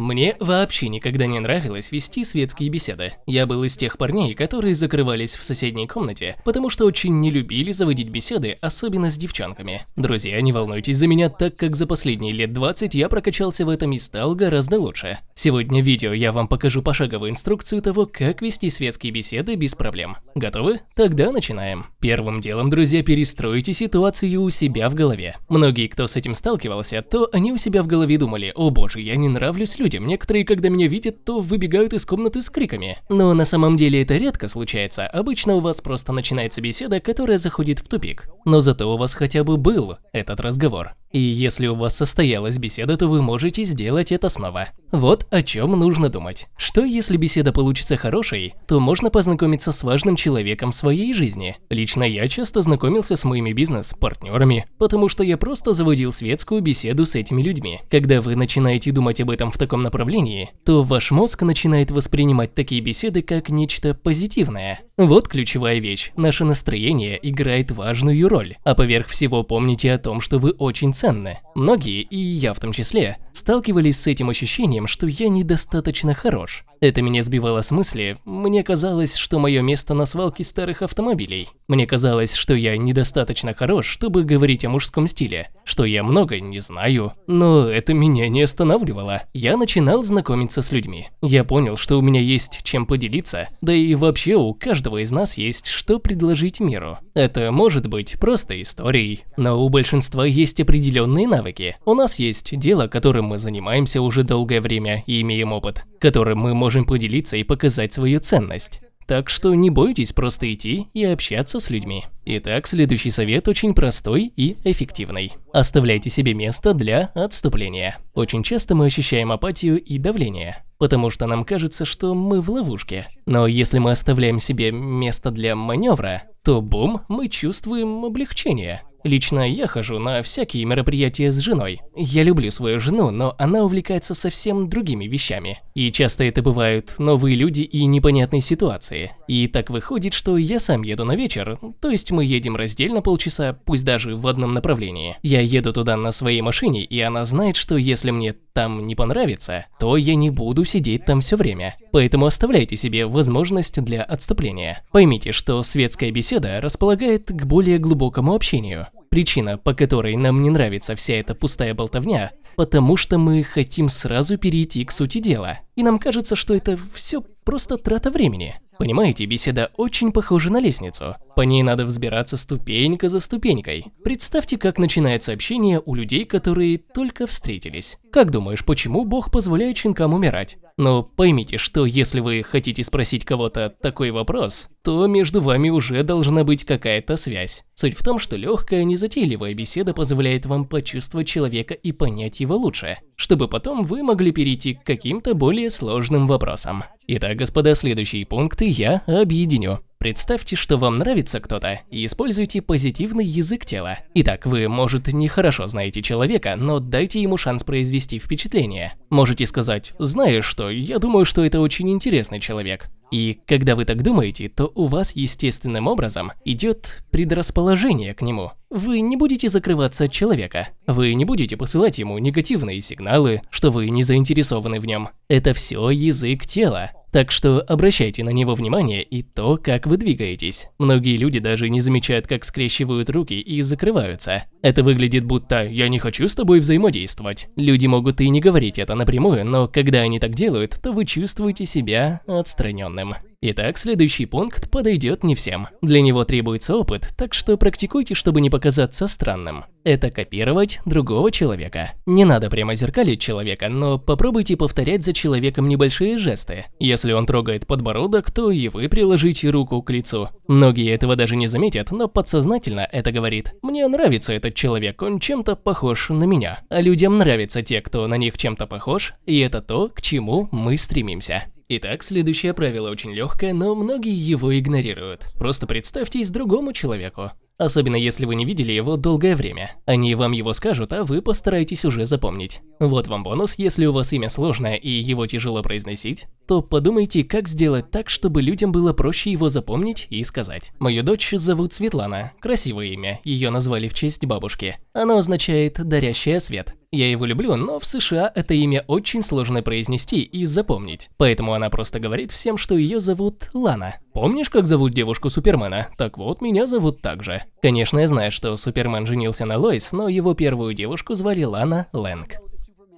Мне вообще никогда не нравилось вести светские беседы. Я был из тех парней, которые закрывались в соседней комнате, потому что очень не любили заводить беседы, особенно с девчонками. Друзья, не волнуйтесь за меня, так как за последние лет 20 я прокачался в этом и стал гораздо лучше. Сегодня в видео я вам покажу пошаговую инструкцию того, как вести светские беседы без проблем. Готовы? Тогда начинаем. Первым делом, друзья, перестройте ситуацию у себя в голове. Многие, кто с этим сталкивался, то они у себя в голове думали, о боже, я не нравлюсь людям, некоторые, когда меня видят, то выбегают из комнаты с криками. Но на самом деле это редко случается, обычно у вас просто начинается беседа, которая заходит в тупик. Но зато у вас хотя бы был этот разговор. И если у вас состоялась беседа, то вы можете сделать это снова. Вот о чем нужно думать. Что если беседа получится хорошей, то можно познакомиться с важным человеком своей жизни. Лично я часто знакомился с моими бизнес-партнерами, потому что я просто заводил светскую беседу с этими людьми. Когда вы начинаете думать об этом в таком направлении, то ваш мозг начинает воспринимать такие беседы как нечто позитивное. Вот ключевая вещь. Наше настроение играет важную роль. А поверх всего помните о том, что вы очень ценны. Многие, и я в том числе, сталкивались с этим ощущением, что я недостаточно хорош. Это меня сбивало с мысли, мне казалось, что мое место на свалке старых автомобилей. Мне казалось, что я недостаточно хорош, чтобы говорить о мужском стиле, что я много не знаю, но это меня не останавливало. Я начинал знакомиться с людьми. Я понял, что у меня есть чем поделиться, да и вообще у каждого из нас есть что предложить миру. Это может быть просто историей, но у большинства есть определенные навыки. У нас есть дело, которым мы занимаемся уже долгое время и имеем опыт, которым мы можем поделиться и показать свою ценность. Так что не бойтесь просто идти и общаться с людьми. Итак, следующий совет очень простой и эффективный. Оставляйте себе место для отступления. Очень часто мы ощущаем апатию и давление, потому что нам кажется, что мы в ловушке. Но если мы оставляем себе место для маневра, то бум, мы чувствуем облегчение. Лично я хожу на всякие мероприятия с женой. Я люблю свою жену, но она увлекается совсем другими вещами. И часто это бывают новые люди и непонятные ситуации. И так выходит, что я сам еду на вечер, то есть мы едем раздельно полчаса, пусть даже в одном направлении. Я еду туда на своей машине, и она знает, что если мне там не понравится, то я не буду сидеть там все время. Поэтому оставляйте себе возможность для отступления. Поймите, что светская беседа располагает к более глубокому общению. Причина, по которой нам не нравится вся эта пустая болтовня, потому что мы хотим сразу перейти к сути дела. И нам кажется, что это все просто трата времени. Понимаете, беседа очень похожа на лестницу. По ней надо взбираться ступенька за ступенькой. Представьте, как начинается общение у людей, которые только встретились. Как думаешь, почему Бог позволяет щенкам умирать? Но поймите, что если вы хотите спросить кого-то такой вопрос, то между вами уже должна быть какая-то связь. Суть в том, что легкая, незатейливая беседа позволяет вам почувствовать человека и понять его лучше, чтобы потом вы могли перейти к каким-то более сложным вопросам. Итак, господа, следующие пункты я объединю. Представьте, что вам нравится кто-то, и используйте позитивный язык тела. Итак, вы, может, не хорошо знаете человека, но дайте ему шанс произвести впечатление. Можете сказать, знаешь что, я думаю, что это очень интересный человек. И когда вы так думаете, то у вас естественным образом идет предрасположение к нему. Вы не будете закрываться от человека. Вы не будете посылать ему негативные сигналы, что вы не заинтересованы в нем. Это все язык тела. Так что обращайте на него внимание и то, как вы двигаетесь. Многие люди даже не замечают, как скрещивают руки и закрываются. Это выглядит будто «я не хочу с тобой взаимодействовать». Люди могут и не говорить это напрямую, но когда они так делают, то вы чувствуете себя отстраненным. Итак, следующий пункт подойдет не всем. Для него требуется опыт, так что практикуйте, чтобы не показаться странным. Это копировать другого человека. Не надо прямо зеркалить человека, но попробуйте повторять за человеком небольшие жесты. Если он трогает подбородок, то и вы приложите руку к лицу. Многие этого даже не заметят, но подсознательно это говорит. Мне нравится этот человек, он чем-то похож на меня. А людям нравятся те, кто на них чем-то похож, и это то, к чему мы стремимся. Итак, следующее правило очень легкое, но многие его игнорируют. Просто представьтесь другому человеку. Особенно если вы не видели его долгое время. Они вам его скажут, а вы постараетесь уже запомнить. Вот вам бонус, если у вас имя сложное и его тяжело произносить, то подумайте, как сделать так, чтобы людям было проще его запомнить и сказать. Мою дочь зовут Светлана, красивое имя, ее назвали в честь бабушки. Оно означает «дарящая свет». Я его люблю, но в США это имя очень сложно произнести и запомнить. Поэтому она просто говорит всем, что ее зовут Лана. Помнишь, как зовут девушку Супермена? Так вот, меня зовут так же. Конечно, я знаю, что Супермен женился на Лоис, но его первую девушку звали Лана Лэнг.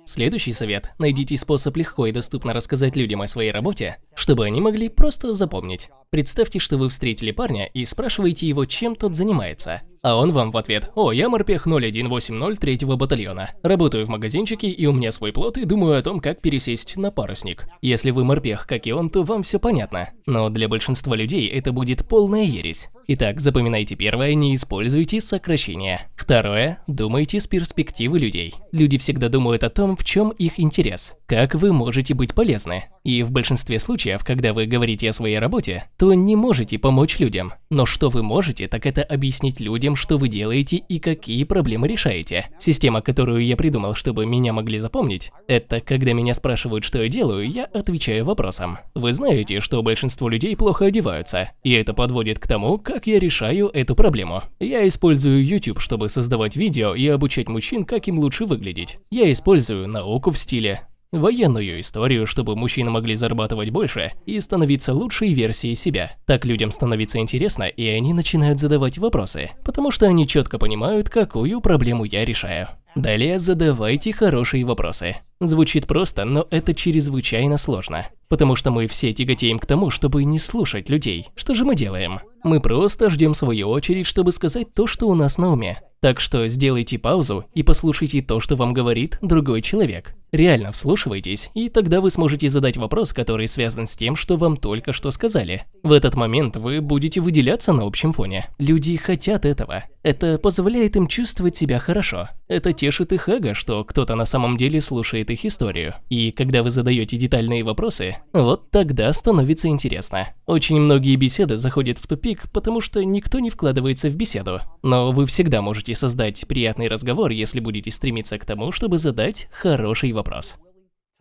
Следующий совет – найдите способ легко и доступно рассказать людям о своей работе, чтобы они могли просто запомнить. Представьте, что вы встретили парня и спрашиваете его, чем тот занимается. А он вам в ответ «О, я морпех 0180 третьего батальона. Работаю в магазинчике, и у меня свой плот, и думаю о том, как пересесть на парусник». Если вы морпех, как и он, то вам все понятно. Но для большинства людей это будет полная ересь. Итак, запоминайте первое, не используйте сокращения. Второе, думайте с перспективы людей. Люди всегда думают о том, в чем их интерес, как вы можете быть полезны. И в большинстве случаев, когда вы говорите о своей работе, то не можете помочь людям. Но что вы можете, так это объяснить людям, что вы делаете и какие проблемы решаете. Система, которую я придумал, чтобы меня могли запомнить, это когда меня спрашивают, что я делаю, я отвечаю вопросом. Вы знаете, что большинство людей плохо одеваются, и это подводит к тому, как я решаю эту проблему. Я использую YouTube, чтобы создавать видео и обучать мужчин, как им лучше выглядеть. Я использую науку в стиле, военную историю, чтобы мужчины могли зарабатывать больше и становиться лучшей версией себя. Так людям становится интересно, и они начинают задавать вопросы, потому что они четко понимают, какую проблему я решаю. Далее задавайте хорошие вопросы. Звучит просто, но это чрезвычайно сложно. Потому что мы все тяготеем к тому, чтобы не слушать людей. Что же мы делаем? Мы просто ждем свою очередь, чтобы сказать то, что у нас на уме. Так что сделайте паузу и послушайте то, что вам говорит другой человек. Реально вслушивайтесь, и тогда вы сможете задать вопрос, который связан с тем, что вам только что сказали. В этот момент вы будете выделяться на общем фоне. Люди хотят этого. Это позволяет им чувствовать себя хорошо. Это тешит их эго, что кто-то на самом деле слушает их историю. И когда вы задаете детальные вопросы, вот тогда становится интересно. Очень многие беседы заходят в тупик, потому что никто не вкладывается в беседу. Но вы всегда можете создать приятный разговор, если будете стремиться к тому, чтобы задать хороший вопрос.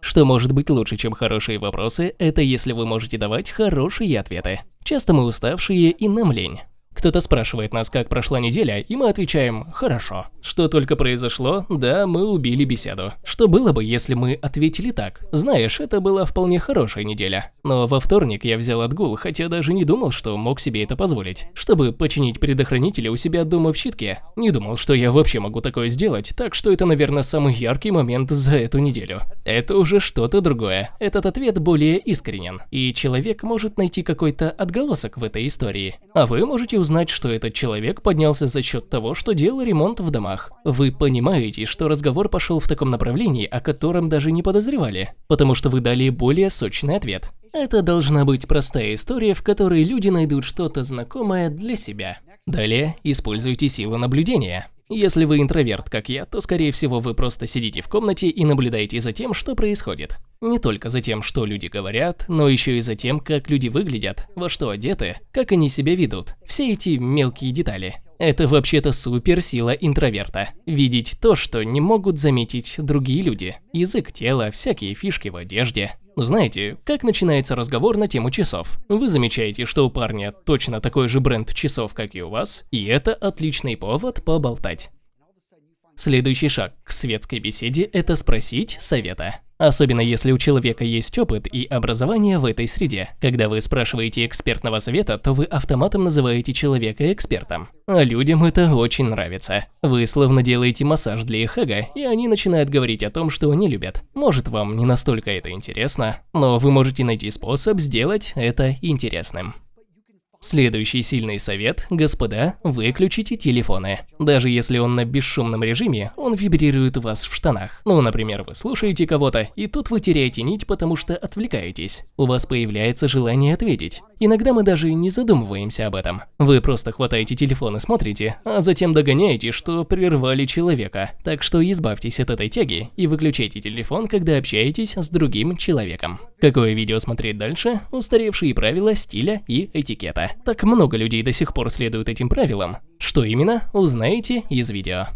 Что может быть лучше, чем хорошие вопросы, это если вы можете давать хорошие ответы. Часто мы уставшие и нам лень. Кто-то спрашивает нас, как прошла неделя, и мы отвечаем «хорошо». Что только произошло, да, мы убили беседу. Что было бы, если мы ответили так? Знаешь, это была вполне хорошая неделя. Но во вторник я взял отгул, хотя даже не думал, что мог себе это позволить. Чтобы починить предохранители у себя дома в щитке. Не думал, что я вообще могу такое сделать, так что это, наверное, самый яркий момент за эту неделю. Это уже что-то другое. Этот ответ более искренен. И человек может найти какой-то отголосок в этой истории. А вы можете узнать, что этот человек поднялся за счет того, что делал ремонт в домах. Вы понимаете, что разговор пошел в таком направлении, о котором даже не подозревали, потому что вы дали более сочный ответ. Это должна быть простая история, в которой люди найдут что-то знакомое для себя. Далее используйте силу наблюдения. Если вы интроверт, как я, то скорее всего вы просто сидите в комнате и наблюдаете за тем, что происходит. Не только за тем, что люди говорят, но еще и за тем, как люди выглядят, во что одеты, как они себя ведут. Все эти мелкие детали. Это вообще-то суперсила интроверта. Видеть то, что не могут заметить другие люди. Язык тела, всякие фишки в одежде. Знаете, как начинается разговор на тему часов? Вы замечаете, что у парня точно такой же бренд часов, как и у вас, и это отличный повод поболтать. Следующий шаг к светской беседе – это спросить совета. Особенно если у человека есть опыт и образование в этой среде. Когда вы спрашиваете экспертного совета, то вы автоматом называете человека экспертом. А людям это очень нравится. Вы словно делаете массаж для их эго, и они начинают говорить о том, что они любят. Может, вам не настолько это интересно, но вы можете найти способ сделать это интересным. Следующий сильный совет, господа, выключите телефоны. Даже если он на бесшумном режиме, он вибрирует у вас в штанах. Ну, например, вы слушаете кого-то, и тут вы теряете нить, потому что отвлекаетесь. У вас появляется желание ответить. Иногда мы даже не задумываемся об этом. Вы просто хватаете телефон и смотрите, а затем догоняете, что прервали человека. Так что избавьтесь от этой тяги и выключайте телефон, когда общаетесь с другим человеком. Какое видео смотреть дальше? Устаревшие правила стиля и этикета. Так много людей до сих пор следуют этим правилам. Что именно, узнаете из видео.